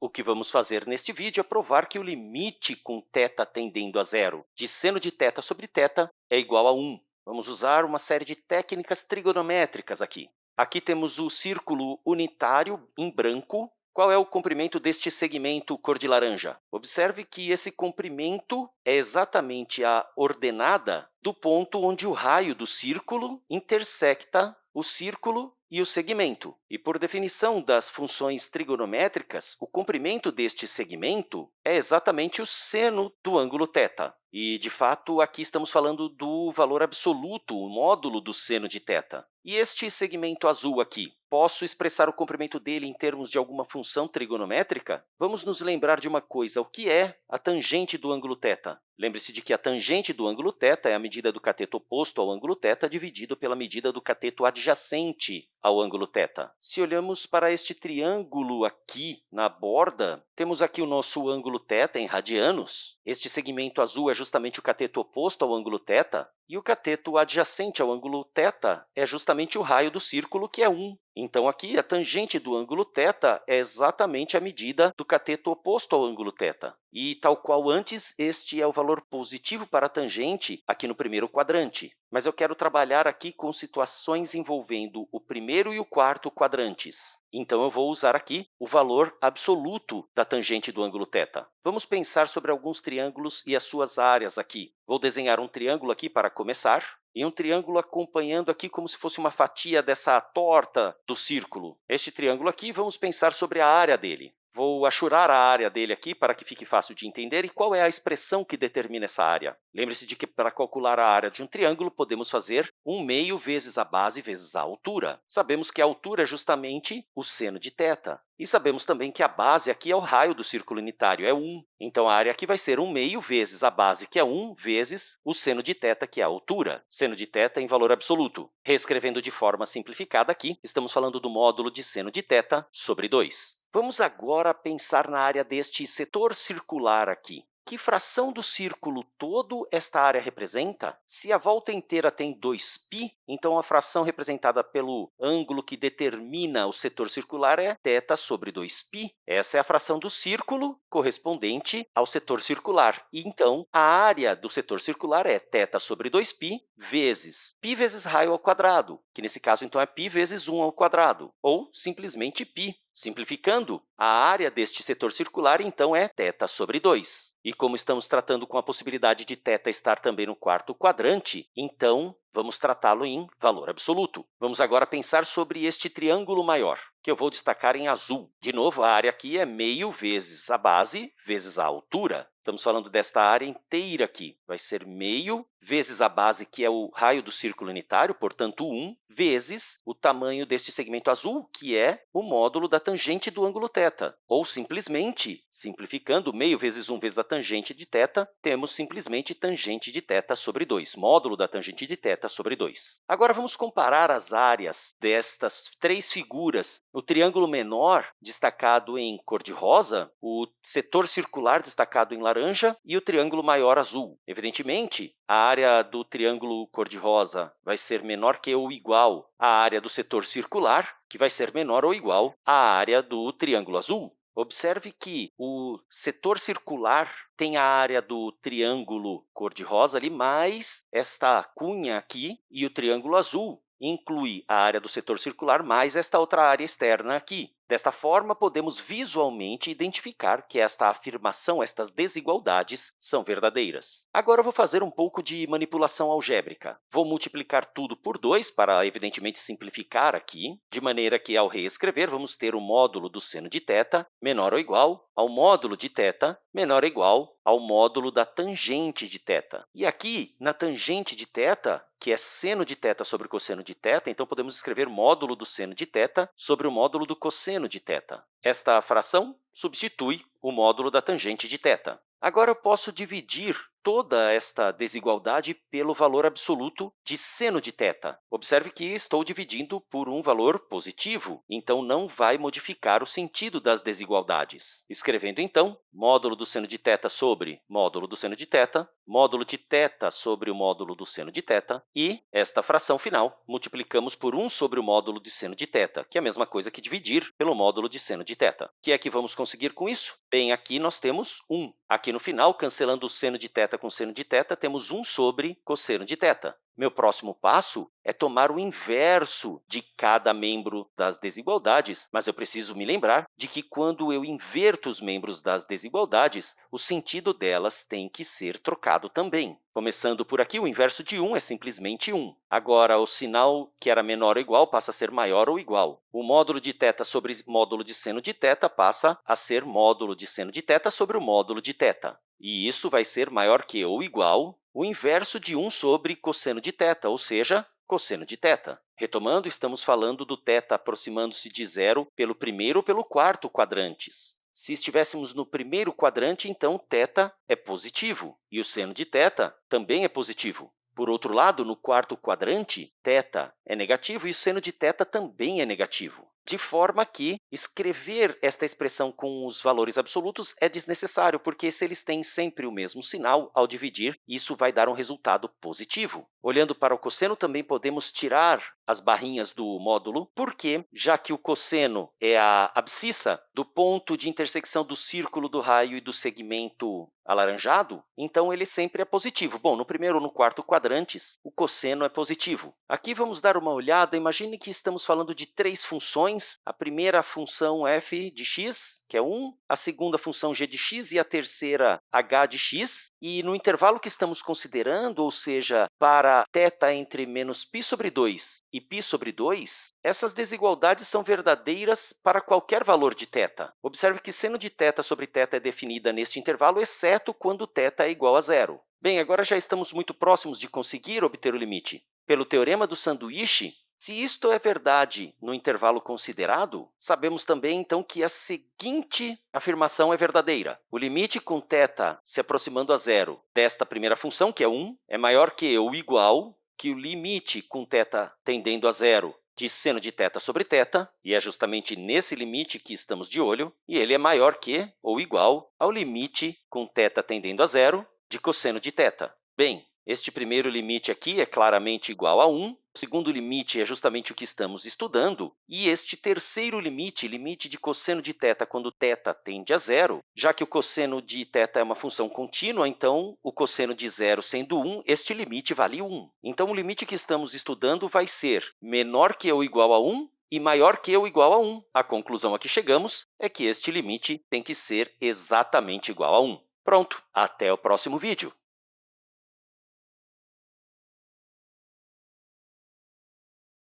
O que vamos fazer neste vídeo é provar que o limite com θ tendendo a zero de seno de θ sobre θ é igual a 1. Vamos usar uma série de técnicas trigonométricas aqui. Aqui temos o círculo unitário em branco. Qual é o comprimento deste segmento cor de laranja? Observe que esse comprimento é exatamente a ordenada do ponto onde o raio do círculo intersecta o círculo e o segmento. E, por definição das funções trigonométricas, o comprimento deste segmento é exatamente o seno do ângulo θ. E, de fato, aqui estamos falando do valor absoluto, o módulo do seno de θ. E este segmento azul aqui, posso expressar o comprimento dele em termos de alguma função trigonométrica? Vamos nos lembrar de uma coisa, o que é a tangente do ângulo θ? Lembre-se de que a tangente do ângulo θ é a medida do cateto oposto ao ângulo θ dividido pela medida do cateto adjacente ao ângulo θ. Se olhamos para este triângulo aqui na borda, temos aqui o nosso ângulo θ em radianos. Este segmento azul é justamente o cateto oposto ao ângulo θ, e o cateto adjacente ao ângulo θ é justamente o raio do círculo, que é 1. Então, aqui, a tangente do ângulo θ é exatamente a medida do cateto oposto ao ângulo θ. E, tal qual antes, este é o valor positivo para a tangente aqui no primeiro quadrante. Mas eu quero trabalhar aqui com situações envolvendo o primeiro e o quarto quadrantes. Então, eu vou usar aqui o valor absoluto da tangente do ângulo θ. Vamos pensar sobre alguns triângulos e as suas áreas aqui. Vou desenhar um triângulo aqui para começar, e um triângulo acompanhando aqui como se fosse uma fatia dessa torta do círculo. Este triângulo aqui, vamos pensar sobre a área dele. Vou achurar a área dele aqui para que fique fácil de entender. E qual é a expressão que determina essa área? Lembre-se de que, para calcular a área de um triângulo, podemos fazer 1 meio vezes a base vezes a altura. Sabemos que a altura é justamente seno de θ. E sabemos também que a base aqui é o raio do círculo unitário, é 1. Então, a área aqui vai ser 1 meio vezes a base, que é 1, vezes o seno de θ, que é a altura. Seno de θ em valor absoluto. Reescrevendo de forma simplificada aqui, estamos falando do módulo de seno de θ sobre 2. Vamos agora pensar na área deste setor circular aqui. Que fração do círculo todo esta área representa? Se a volta inteira tem 2π, então a fração representada pelo ângulo que determina o setor circular é θ sobre 2π. Essa é a fração do círculo correspondente ao setor circular. E, então, a área do setor circular é θ sobre 2π vezes π vezes raio ao quadrado, que nesse caso então é π vezes 1 ao quadrado, ou simplesmente π. Simplificando, a área deste setor circular, então, é θ sobre 2. E como estamos tratando com a possibilidade de θ estar também no quarto quadrante, então, vamos tratá-lo em valor absoluto. Vamos agora pensar sobre este triângulo maior, que eu vou destacar em azul. De novo, a área aqui é meio vezes a base vezes a altura. Estamos falando desta área inteira aqui. Vai ser meio vezes a base, que é o raio do círculo unitário, portanto, 1, vezes o tamanho deste segmento azul, que é o módulo da tangente do ângulo θ. Ou, simplesmente, simplificando, meio vezes 1 vezes a tangente de θ, temos simplesmente tangente de θ sobre 2, módulo da tangente de θ sobre 2. Agora, vamos comparar as áreas destas três figuras. O triângulo menor, destacado em cor de rosa, o setor circular, destacado em laranja e o triângulo maior azul. Evidentemente, a área do triângulo cor-de-rosa vai ser menor que ou igual à área do setor circular, que vai ser menor ou igual à área do triângulo azul. Observe que o setor circular tem a área do triângulo cor-de-rosa ali, mais esta cunha aqui, e o triângulo azul inclui a área do setor circular mais esta outra área externa aqui. Desta forma, podemos visualmente identificar que esta afirmação, estas desigualdades, são verdadeiras. Agora, eu vou fazer um pouco de manipulação algébrica. Vou multiplicar tudo por 2 para, evidentemente, simplificar aqui, de maneira que, ao reescrever, vamos ter o módulo do seno de θ menor ou igual ao módulo de θ menor ou igual ao módulo da tangente de θ. E aqui, na tangente de θ, que é seno de θ sobre cosseno de θ, então podemos escrever módulo do seno de θ sobre o módulo do cosseno de θ. Esta fração substitui o módulo da tangente de θ. Agora, eu posso dividir toda esta desigualdade pelo valor absoluto de seno de θ. Observe que estou dividindo por um valor positivo, então não vai modificar o sentido das desigualdades. Escrevendo, então, módulo do seno de θ sobre módulo do seno de θ, módulo de θ sobre o módulo do seno de θ, e esta fração final multiplicamos por 1 sobre o módulo de seno de θ, que é a mesma coisa que dividir pelo módulo de seno de θ. O que é que vamos conseguir com isso? Bem, aqui nós temos 1. Aqui no final, cancelando o seno de θ com seno de θ, temos 1 sobre cosseno de θ. Meu próximo passo é tomar o inverso de cada membro das desigualdades, mas eu preciso me lembrar de que, quando eu inverto os membros das desigualdades, o sentido delas tem que ser trocado também. Começando por aqui, o inverso de 1 é simplesmente 1. Agora, o sinal que era menor ou igual passa a ser maior ou igual. O módulo de θ sobre módulo de seno de θ passa a ser módulo de seno de θ sobre o módulo de θ. E isso vai ser maior que ou igual o inverso de 1 sobre cosseno de θ, ou seja, cosseno de θ. Retomando, estamos falando do θ aproximando-se de zero pelo primeiro ou pelo quarto quadrantes. Se estivéssemos no primeiro quadrante, então θ é positivo, e o seno de θ também é positivo. Por outro lado, no quarto quadrante, θ é negativo e o seno de θ também é negativo de forma que escrever esta expressão com os valores absolutos é desnecessário, porque se eles têm sempre o mesmo sinal, ao dividir, isso vai dar um resultado positivo. Olhando para o cosseno, também podemos tirar as barrinhas do módulo, porque, já que o cosseno é a abscissa do ponto de intersecção do círculo do raio e do segmento alaranjado, então ele sempre é positivo. Bom, no primeiro ou no quarto quadrantes, o cosseno é positivo. Aqui vamos dar uma olhada. Imagine que estamos falando de três funções. A primeira função f de x, que é 1, a segunda função g de x e a terceira h de x. E no intervalo que estamos considerando, ou seja, para θ entre menos π sobre 2 e π sobre 2, essas desigualdades são verdadeiras para qualquer valor de θ. Observe que seno de θ sobre θ é definida neste intervalo, exceto quando θ é igual a zero. Bem, agora já estamos muito próximos de conseguir obter o limite. Pelo teorema do sanduíche, se isto é verdade no intervalo considerado, sabemos também, então, que a seguinte afirmação é verdadeira. O limite com θ se aproximando a zero desta primeira função, que é 1, é maior que ou igual que o limite com θ tendendo a zero de seno de θ sobre θ, e é justamente nesse limite que estamos de olho, e ele é maior que ou igual ao limite com θ tendendo a zero de cosseno de θ. Bem, este primeiro limite aqui é claramente igual a 1, o segundo limite é justamente o que estamos estudando, e este terceiro limite, limite de cosseno de θ quando θ tende a zero, já que o cosseno de θ é uma função contínua, então o cosseno de zero sendo 1, este limite vale 1. Então, o limite que estamos estudando vai ser menor que ou igual a 1 e maior que ou igual a 1. A conclusão a que chegamos é que este limite tem que ser exatamente igual a 1. Pronto, até o próximo vídeo!